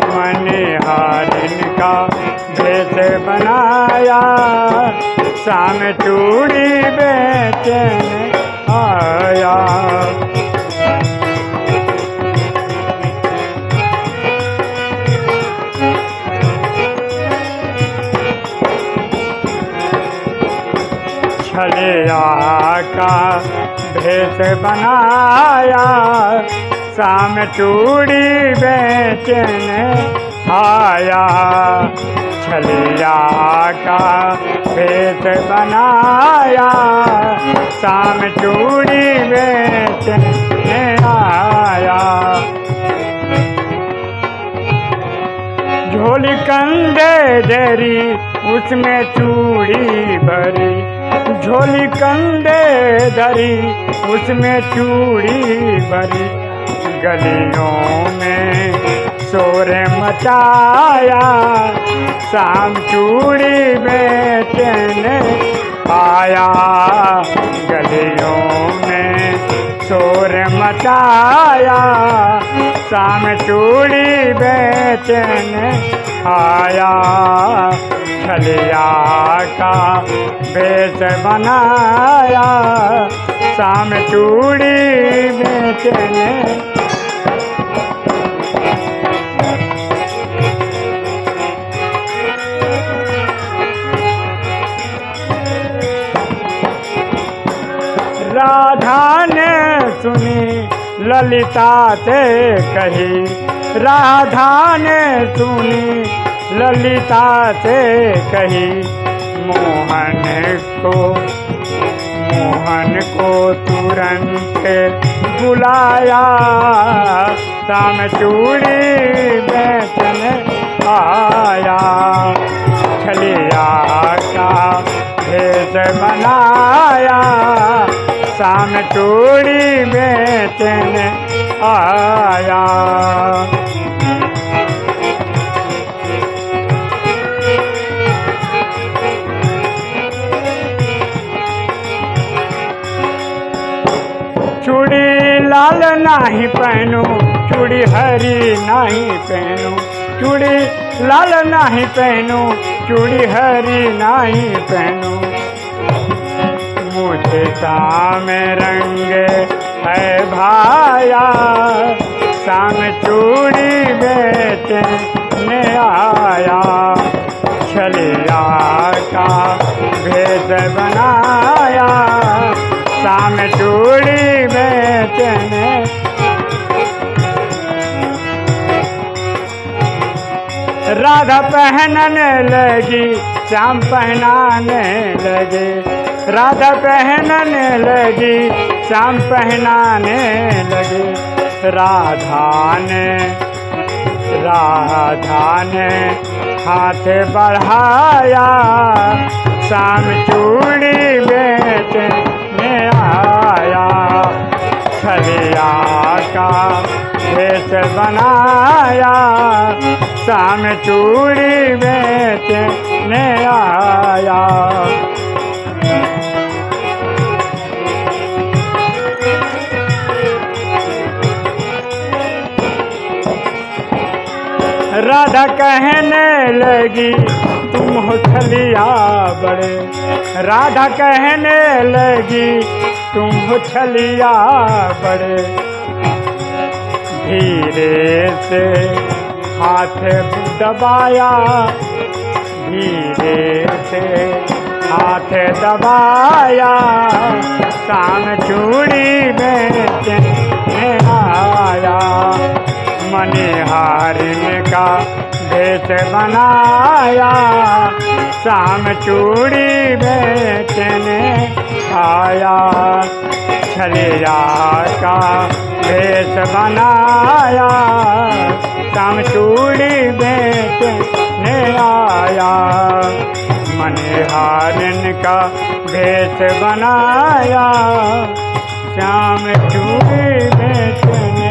मनिहारिन का भेष बनाया। शाम चूड़ी बेचने आया। छलिया का भेष बनाया। शाम चूड़ी बेचने आया। छलिया का भेष बनाया। शाम चूड़ी बेचने आया। झोली कंदे दरी, उसमें चूड़ी भरी। झोली कंदे धरी उसमें चूड़ी भरी। गलियों में शोर मचाया। शाम चूड़ी बेचने आया गलियों में शोर मचाया। शाम चूड़ी बेचने आया। छलिया का भेष बनाया। शाम चूड़ी बेचने राधा ने सुनी, ललिता से कही। राधा ने सुनी, ललिता से कही। मोहन को मोहन को तुरंत बुलाया। शाम चूड़ी बेचने आया। छलिया का भेष बनाया शाम चूड़ी बेचने आया। चूड़ी लाल नहीं पहनू, चूड़ी हरी नहीं पहनू। चूड़ी लाल नहीं पहनू, चूड़ी हरी नहीं पहनू। मुझे शाम रंग है भाया। शाम चूड़ी बेचने आया। छलिया का भेद बनाया। शाम चूड़ी बेचने राधा पहनने लगी, श्याम पहनाने लगे। राधा पहनने लगी, श्याम पहनाने लगे। राधा ने राधा ने हाथ बढ़ाया शाम चूड़ी बेचने आया। छलिया का भेष बनाया शाम चूड़ी बेचने आया। राधा कहने लगी, तुम हो छलिया बड़े। राधा कहने लगी, तुम हो छलिया बड़े। धीरे से हाथ दबाया, धीरे से हाथ दबाया। शाम चूड़ी बेचने आया मनिहारिन का भेष बनाया। शाम चूड़ी बेचने आया। छलिया का भेष बनाया। शाम चूड़ी बेचने आया। मनिहारिन का भेष बनाया। श्याम चूड़ी बेचने